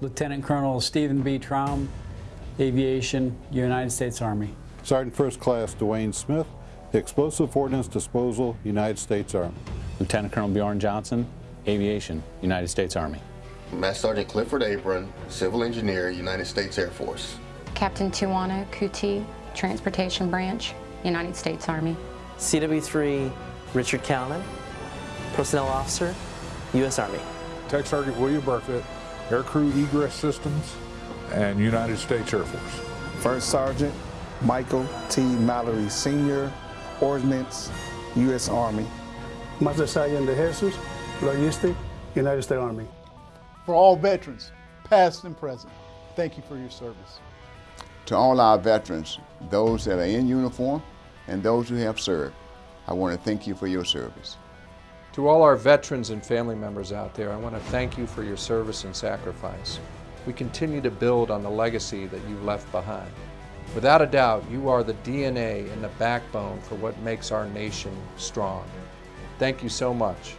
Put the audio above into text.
Lieutenant Colonel Stephen B. Traum, Aviation, United States Army. Sergeant First Class Dwayne Smith, Explosive Ordnance Disposal, United States Army. Lieutenant Colonel Bjorn Johnson, Aviation, United States Army. Master Sergeant Clifford Abram, Civil Engineer, United States Air Force. Captain Tuana Kuti, Transportation Branch, United States Army. CW3 Richard Calnan, Personnel Officer, U.S. Army. Tech Sergeant William Burfitt, Aircrew Egress Systems, and United States Air Force. First Sergeant Michael T. Mallory Sr., Ordnance, U.S. Army. Master Sergeant De Jesus, Logistic, United States Army. For all veterans, past and present, thank you for your service. To all our veterans, those that are in uniform and those who have served, I want to thank you for your service. To all our veterans and family members out there, I want to thank you for your service and sacrifice. We continue to build on the legacy that you left behind. Without a doubt, you are the DNA and the backbone for what makes our nation strong. Thank you so much.